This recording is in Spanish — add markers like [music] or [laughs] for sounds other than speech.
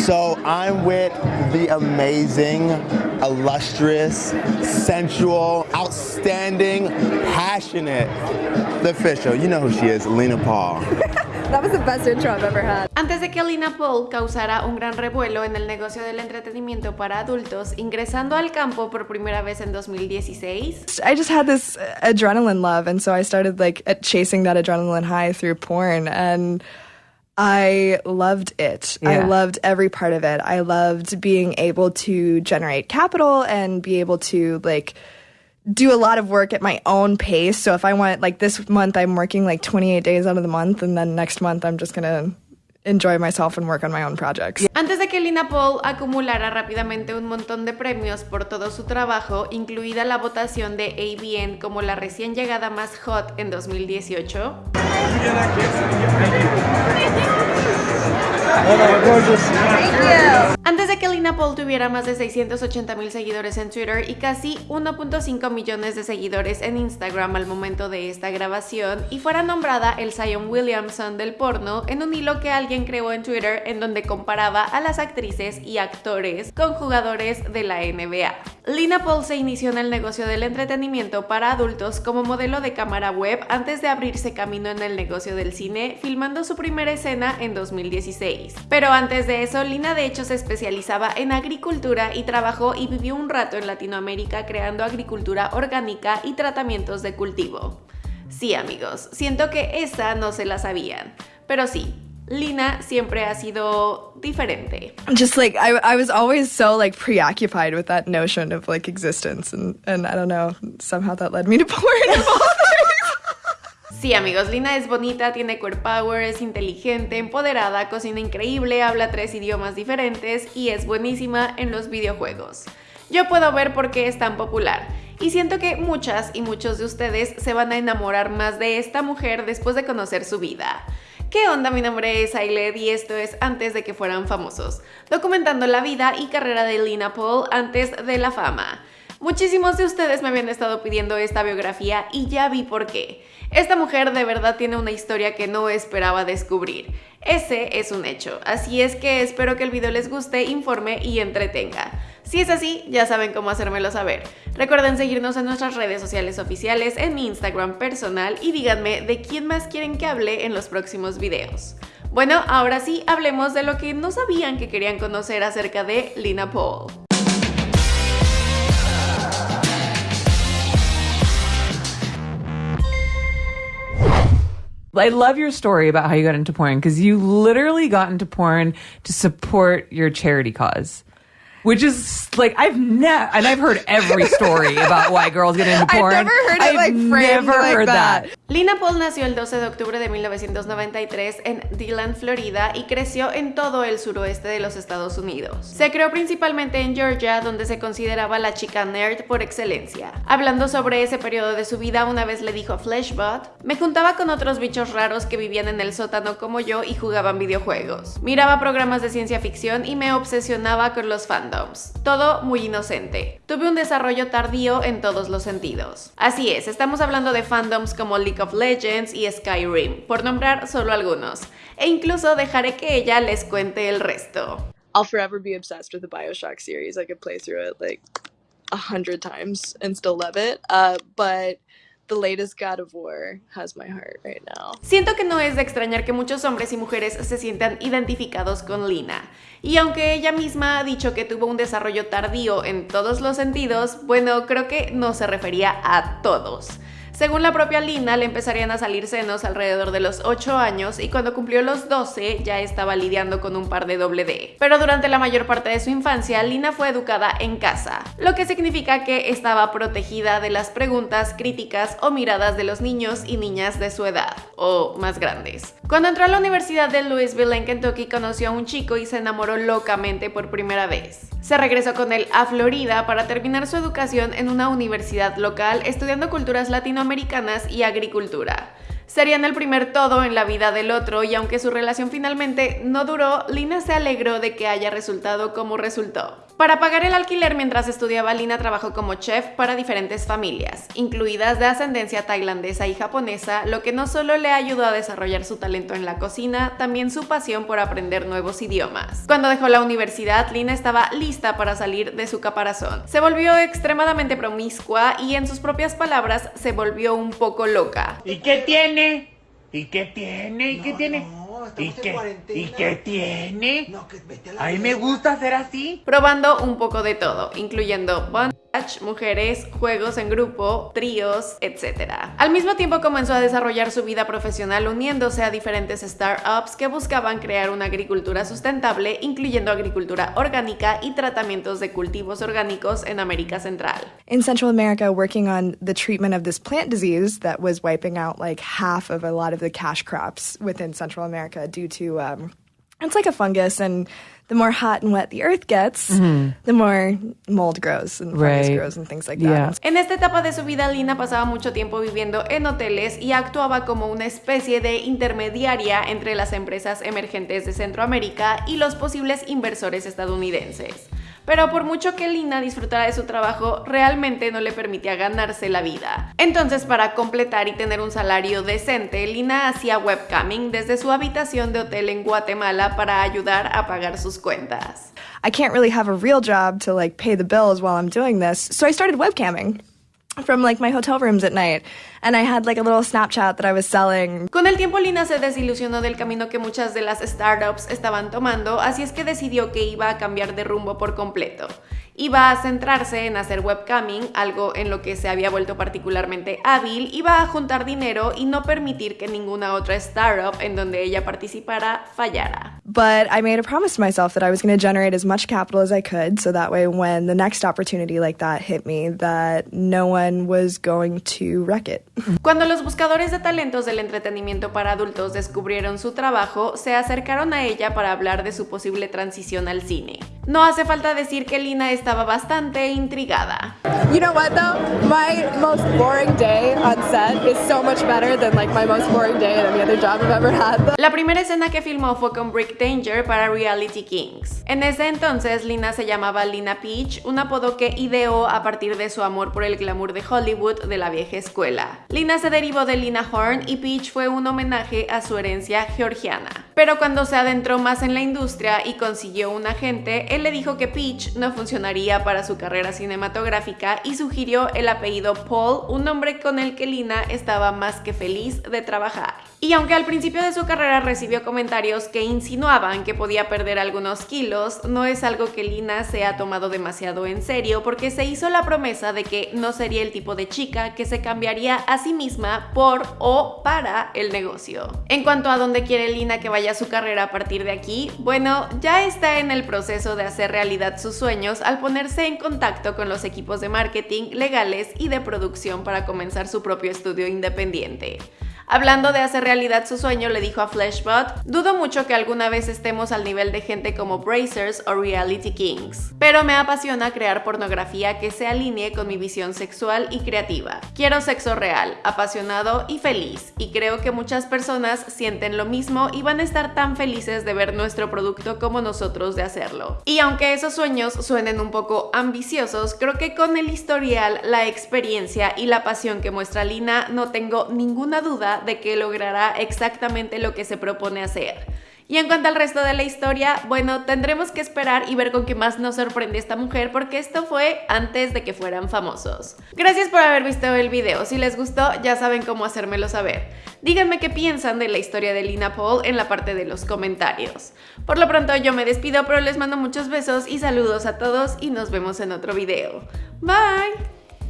So I'm with the amazing, illustrious, sensual, outstanding, passionate, the official. You know who she is, Lena Paul. [laughs] That was the best intro I've ever had. Antes de que Lina Paul causara un gran revuelo en el negocio del entretenimiento para adultos, ingresando al campo por primera vez en 2016, I just had this adrenaline love, and so I started like chasing that adrenaline high through porn, and I loved it. I loved every part of it. I loved being able to generate capital and be able to like do a lot of work at my own pace. So if I want like this month I'm working like 28 days out of the month and then next month I'm just going to enjoy myself and work on my own projects. Antes de que Lina Paul acumulara rápidamente un montón de premios por todo su trabajo, incluida la votación de ABN como la recién llegada más hot en 2018, Antes de que Lina Paul tuviera más de 680 mil seguidores en Twitter y casi 1.5 millones de seguidores en Instagram al momento de esta grabación y fuera nombrada el Zion Williamson del porno en un hilo que alguien creó en Twitter en donde comparaba a las actrices y actores con jugadores de la NBA. Lina Paul se inició en el negocio del entretenimiento para adultos como modelo de cámara web antes de abrirse camino en el negocio del cine, filmando su primera escena en 2016. Pero antes de eso, Lina de hecho se especializaba en agricultura y trabajó y vivió un rato en Latinoamérica creando agricultura orgánica y tratamientos de cultivo. Sí amigos, siento que esa no se la sabían, pero sí, Lina siempre ha sido diferente. just like I, I was always so like preoccupied with that notion of like existence and and I don't know somehow that led me to [laughs] porn. Sí, amigos, Lina es bonita, tiene core power, es inteligente, empoderada, cocina increíble, habla tres idiomas diferentes y es buenísima en los videojuegos. Yo puedo ver por qué es tan popular. Y siento que muchas y muchos de ustedes se van a enamorar más de esta mujer después de conocer su vida. ¿Qué onda? Mi nombre es Ailed y esto es Antes de que fueran famosos, documentando la vida y carrera de Lina Paul antes de la fama. Muchísimos de ustedes me habían estado pidiendo esta biografía y ya vi por qué. Esta mujer de verdad tiene una historia que no esperaba descubrir. Ese es un hecho, así es que espero que el video les guste, informe y entretenga. Si es así, ya saben cómo hacérmelo saber. Recuerden seguirnos en nuestras redes sociales oficiales, en mi Instagram personal y díganme de quién más quieren que hable en los próximos videos. Bueno, ahora sí, hablemos de lo que no sabían que querían conocer acerca de Lina Paul. I love your story about how you got into porn because you literally got into porn to support your charity cause. Which is like I've never and I've heard every story about why girls get into [laughs] porn. I've never heard it, I've like, framed never like heard that. that. Lina Paul nació el 12 de octubre de 1993 en Dillon, Florida y creció en todo el suroeste de los Estados Unidos. Se creó principalmente en Georgia, donde se consideraba la chica nerd por excelencia. Hablando sobre ese periodo de su vida, una vez le dijo a Fleshbot, me juntaba con otros bichos raros que vivían en el sótano como yo y jugaban videojuegos. Miraba programas de ciencia ficción y me obsesionaba con los fandoms. Todo muy inocente. Tuve un desarrollo tardío en todos los sentidos. Así es, estamos hablando de fandoms como League of Legends y Skyrim, por nombrar solo algunos. E incluso dejaré que ella les cuente el resto. I'll forever be obsessed with the Bioshock series. I could play through it like a hundred times and still love it. Uh, but the latest God of War has my heart right now. Siento que no es de extrañar que muchos hombres y mujeres se sientan identificados con Lina. Y aunque ella misma ha dicho que tuvo un desarrollo tardío en todos los sentidos, bueno, creo que no se refería a todos. Según la propia Lina, le empezarían a salir senos alrededor de los 8 años y cuando cumplió los 12 ya estaba lidiando con un par de doble D. Pero durante la mayor parte de su infancia, Lina fue educada en casa, lo que significa que estaba protegida de las preguntas, críticas o miradas de los niños y niñas de su edad, o más grandes. Cuando entró a la Universidad de Louisville en Kentucky, conoció a un chico y se enamoró locamente por primera vez. Se regresó con él a Florida para terminar su educación en una universidad local estudiando culturas latinoamericanas y agricultura. Serían el primer todo en la vida del otro y aunque su relación finalmente no duró, Lina se alegró de que haya resultado como resultó. Para pagar el alquiler mientras estudiaba, Lina trabajó como chef para diferentes familias, incluidas de ascendencia tailandesa y japonesa, lo que no solo le ayudó a desarrollar su talento en la cocina, también su pasión por aprender nuevos idiomas. Cuando dejó la universidad, Lina estaba lista para salir de su caparazón. Se volvió extremadamente promiscua y en sus propias palabras se volvió un poco loca. ¿Y qué tiene? ¿Y qué tiene? ¿Y qué tiene? no, estamos ¿Y en qué, cuarentena. ¿Y qué tiene? No, que vete a la A mí me gusta hacer así. probando un poco de todo, incluyendo mujeres, juegos en grupo, tríos, etc. Al mismo tiempo comenzó a desarrollar su vida profesional uniéndose a diferentes startups que buscaban crear una agricultura sustentable, incluyendo agricultura orgánica y tratamientos de cultivos orgánicos en América Central. in Central America working on the treatment of this plant disease that was wiping out like half of a lot of the cash crops within Central America due to um, it's like a fungus and the more hot and wet the earth gets, the more mold grows and fungus Right. grows and things like Yeah. that. En esta etapa de su vida, Lina pasaba mucho tiempo viviendo en hoteles y actuaba como una especie de intermediaria entre las empresas emergentes de Centroamérica y los posibles inversores estadounidenses. Pero por mucho que Lina disfrutara de su trabajo, realmente no le permitía ganarse la vida. Entonces, para completar y tener un salario decente, Lina hacía webcamming desde su habitación de hotel en Guatemala para ayudar a pagar sus cuentas. I can't really have a real job to like pay the bills while I'm doing this. So I started webcamming from like my hotel rooms at night. And I had like a little Snapchat that I was selling. Con el tiempo Lina se desilusionó del camino que muchas de las startups estaban tomando, así es que decidió que iba a cambiar de rumbo por completo. Iba a centrarse en hacer webcamming, algo en lo que se había vuelto particularmente hábil, iba a juntar dinero y no permitir que ninguna otra startup en donde ella participara fallara. But I made a promise to myself that I was going to generate as much capital as I could so that way when the next opportunity like that hit me that no one was going to wreck it. Cuando los buscadores de talentos del entretenimiento para adultos descubrieron su trabajo, se acercaron a ella para hablar de su posible transición al cine. No hace falta decir que Lina estaba bastante intrigada. You know what though? My most boring day on set is so much better than like my most boring day at any other job I've ever had. La primera escena que filmó fue con Brick Danger para Reality Kings. En ese entonces, Lina se llamaba Lina Peach, un apodo que ideó a partir de su amor por el glamour de Hollywood de la vieja escuela. Lina se derivó de Lina Horn y Peach fue un homenaje a su herencia georgiana. Pero cuando se adentró más en la industria y consiguió un agente, él le dijo que Peach no funcionaría para su carrera cinematográfica y sugirió el apellido Paul, un nombre con el que Lina estaba más que feliz de trabajar. Y aunque al principio de su carrera recibió comentarios que insinuaban que podía perder algunos kilos, no es algo que Lina se ha tomado demasiado en serio porque se hizo la promesa de que no sería el tipo de chica que se cambiaría a sí misma por o para el negocio. En cuanto a dónde quiere Lina que vaya su carrera a partir de aquí, bueno, ya está en el proceso de hacer realidad sus sueños al ponerse en contacto con los equipos de marketing, legales y de producción para comenzar su propio estudio independiente. Hablando de hacer realidad su sueño, le dijo a Flashbot, dudo mucho que alguna vez estemos al nivel de gente como Brazers o Reality Kings, pero me apasiona crear pornografía que se alinee con mi visión sexual y creativa. Quiero sexo real, apasionado y feliz, y creo que muchas personas sienten lo mismo y van a estar tan felices de ver nuestro producto como nosotros de hacerlo. Y aunque esos sueños suenen un poco ambiciosos, creo que con el historial, la experiencia y la pasión que muestra Lina, no tengo ninguna duda de que logrará exactamente lo que se propone hacer. Y en cuanto al resto de la historia, bueno, tendremos que esperar y ver con qué más nos sorprende esta mujer porque esto fue antes de que fueran famosos. Gracias por haber visto el video, si les gustó ya saben cómo hacérmelo saber. Díganme qué piensan de la historia de Lina Paul en la parte de los comentarios. Por lo pronto yo me despido, pero les mando muchos besos y saludos a todos y nos vemos en otro video. Bye!